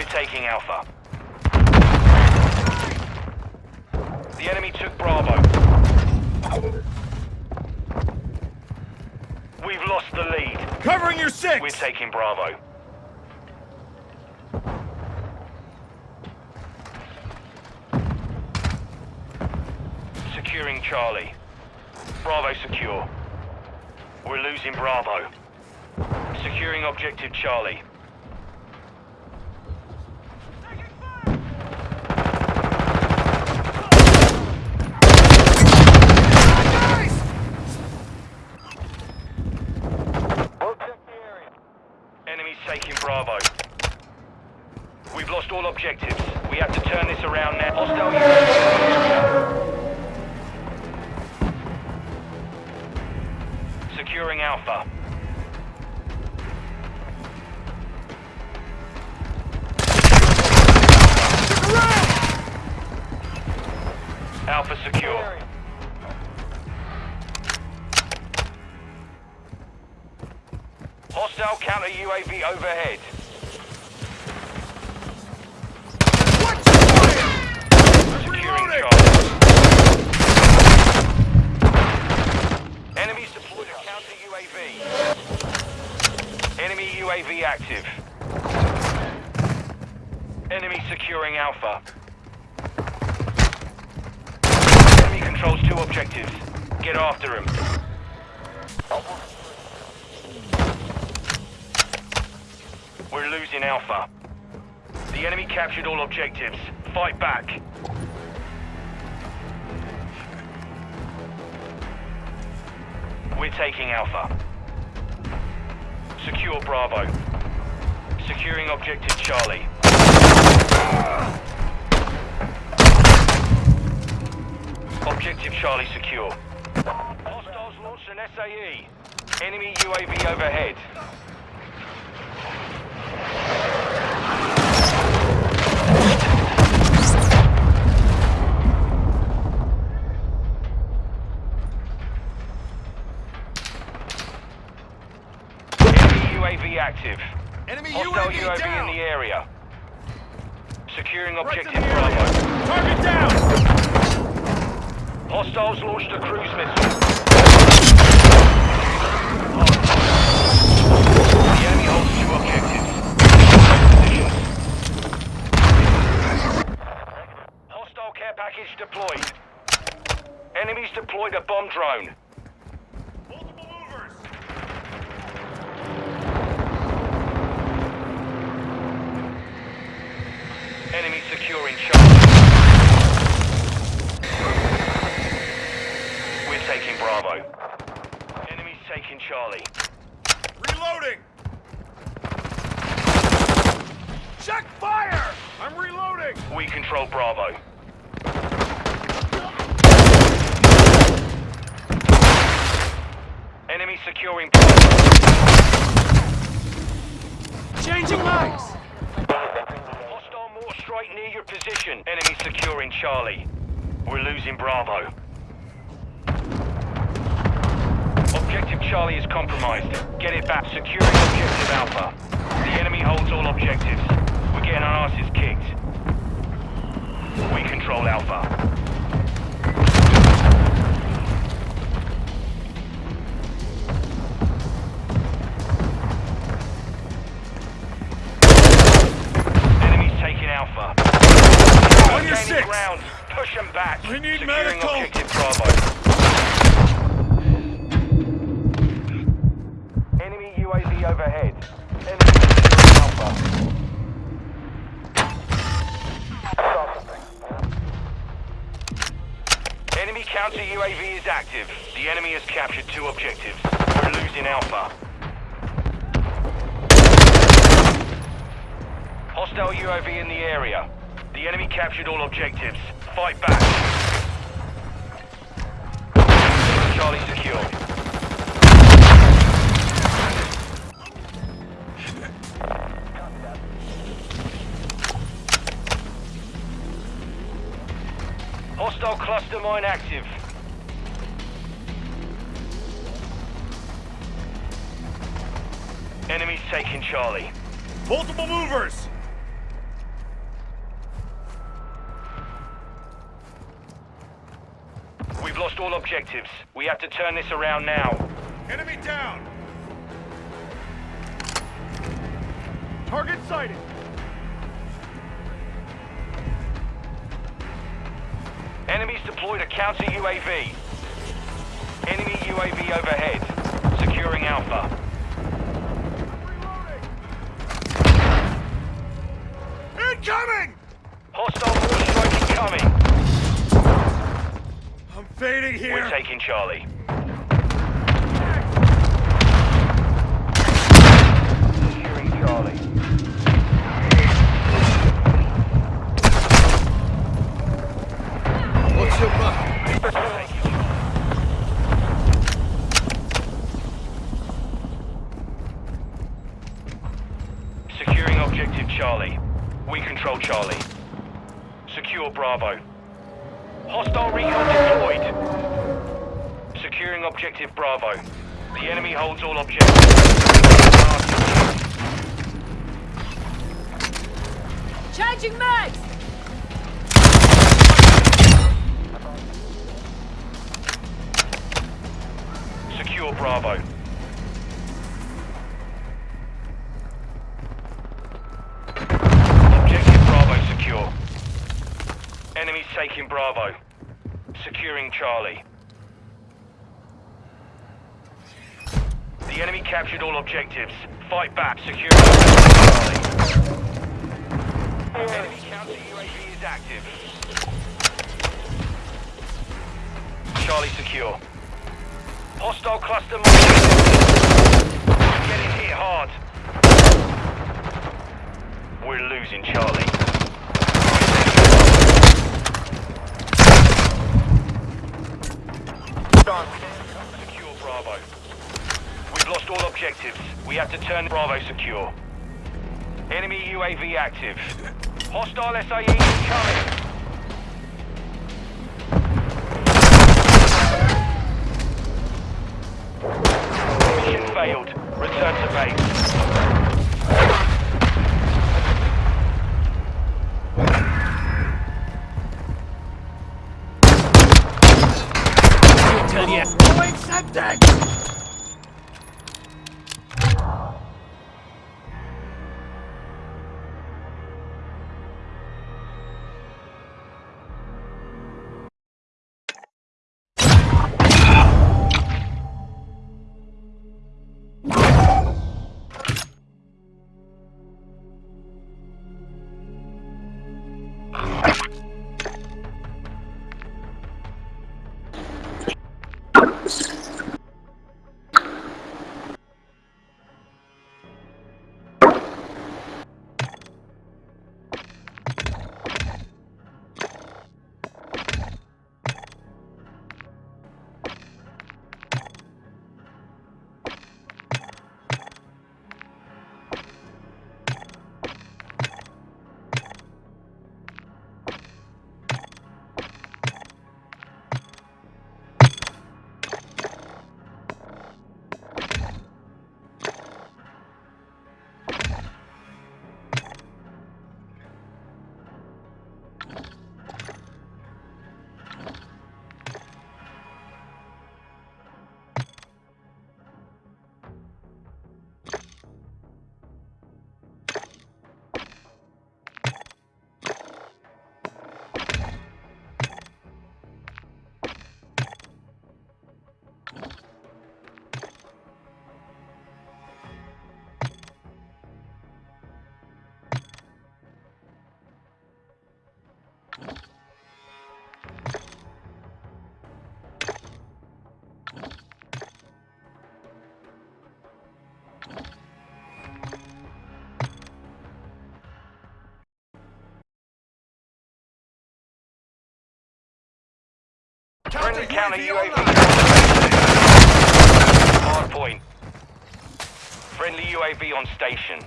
We're taking Alpha. The enemy took Bravo. We've lost the lead. Covering your six! We're taking Bravo. Securing Charlie. Bravo secure. We're losing Bravo. Securing objective Charlie. Enemies taking Bravo. We've lost all objectives. We have to turn this around now. Hostile. Securing Alpha. Alpha secure. Hostile counter UAV overhead. Securing Charlie. Enemies deployed a counter UAV. Enemy UAV active. Enemy securing Alpha. Enemy controls two objectives. Get after him. Alpha. The enemy captured all objectives. Fight back. We're taking Alpha. Secure Bravo. Securing objective Charlie. Objective Charlie secure. Hostiles launched an SAE. Enemy UAV overhead. Enemy UAV active. Enemy Hostile UAV, UAV down! in the area. Securing objective Bravo. Target down! Hostiles launched a cruise missile. The enemy holds two objectives. Hostile care package deployed. Enemies deployed a bomb drone. Enemy securing Charlie. We're taking Bravo. Enemies taking Charlie. Reloading! Check fire! I'm reloading! We control Bravo. Enemy securing Bravo. Changing mags! Strike near your position. Enemy securing Charlie. We're losing Bravo. Objective Charlie is compromised. Get it back. Securing Objective Alpha. The enemy holds all objectives. We're getting our asses kicked. We control Alpha. We need Securing medical. Objective Bravo. Enemy UAV overhead. Enemy Alpha. Enemy counter UAV is active. The enemy has captured two objectives. We're losing Alpha. Hostile UAV in the area. The enemy captured all objectives. Fight back. Charlie secure. Hostile cluster mine active. Enemies taking Charlie. Multiple movers! Lost all objectives. We have to turn this around now. Enemy down! Target sighted! Enemies deployed a counter UAV. Enemy UAV overhead. Securing Alpha. Incoming! I'm fading here! We're taking Charlie. Securing Charlie. What's your mark? Taking Charlie. Securing objective Charlie. We control Charlie. Secure Bravo. Bravo. The enemy holds all objectives. Changing mags! Secure Bravo. Objective Bravo secure. Enemies taking Bravo. Securing Charlie. Enemy captured all objectives. Fight back, secure. Enemy counter UAV is active. Charlie secure. Hostile cluster. Getting hit hard. We're losing Charlie. We've all objectives. We have to turn Bravo secure. Enemy UAV active. Hostile SAE incoming. Friendly counter UAV. Hard point. Friendly UAV on station.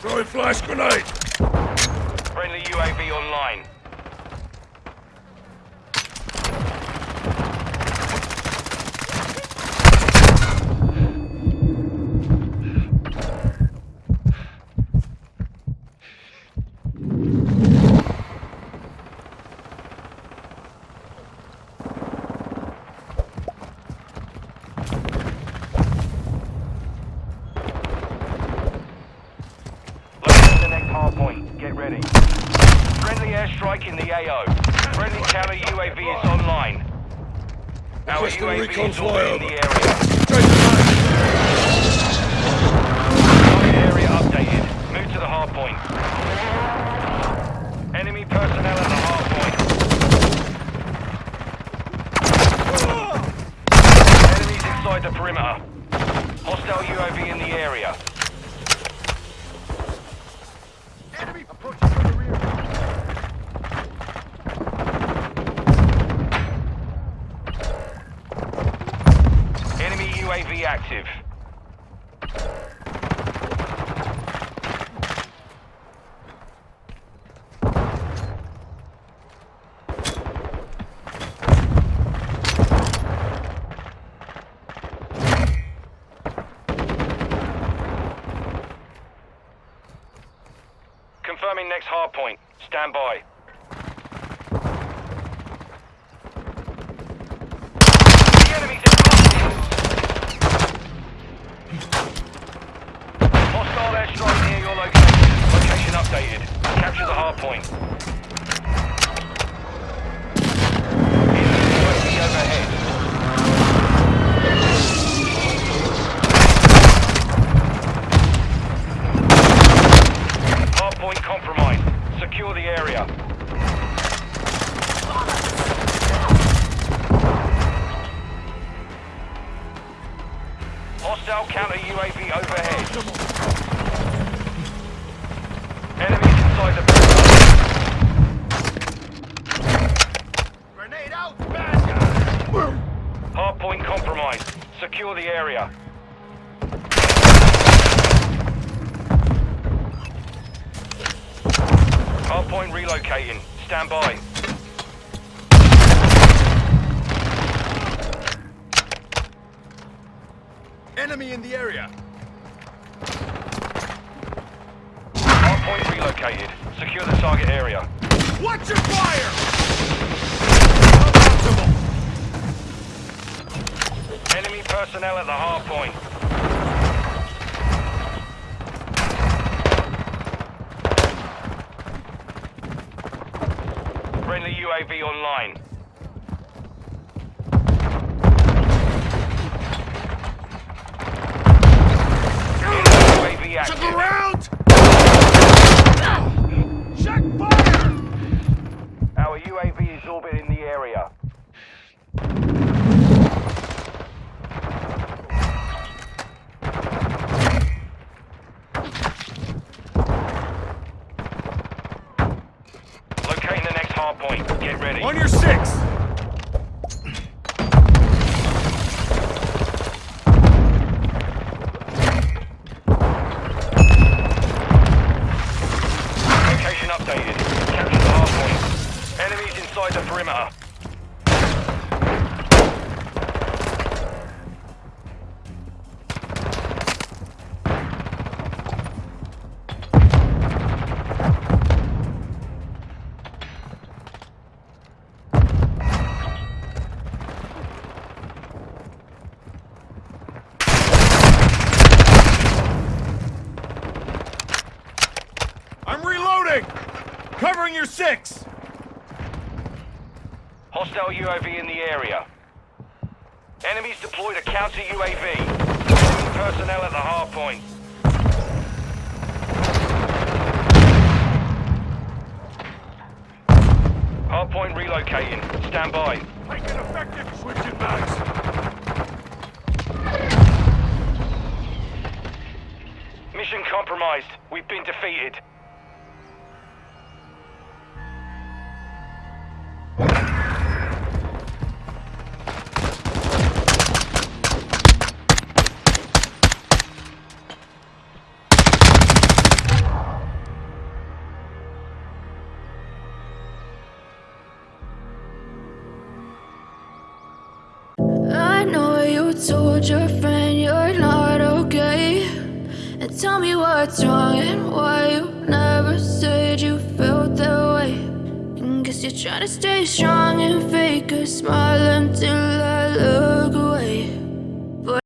Throwing flash grenade! Friendly UAV online. Our Requesting recon flyover. the area. Target area updated. Move to the hard point. Enemy personnel at the hard point. Enemies inside the perimeter. Hostile UAV in the area. Enemy approaching from the rear. Enemy UAV active. Confirming next hard point. Stand by. Hostile airstrike near your location. Location updated. Capture the hard point. Secure the area. Hostile counter UAV overhead. Stand by. Enemy in the area. Hard point relocated. Secure the target area. Watch your fire! Enemy personnel at the hard point. Friendly UAV online. Your six! Hostile UAV in the area. Enemies deployed a counter UAV. Enemy personnel at the hard point. Hard point relocating. Stand by. Taking effective switching mags. Mission compromised. We've been defeated. Tell me what's wrong and why you never said you felt that way. And guess you're trying to stay strong and fake a smile until I look away.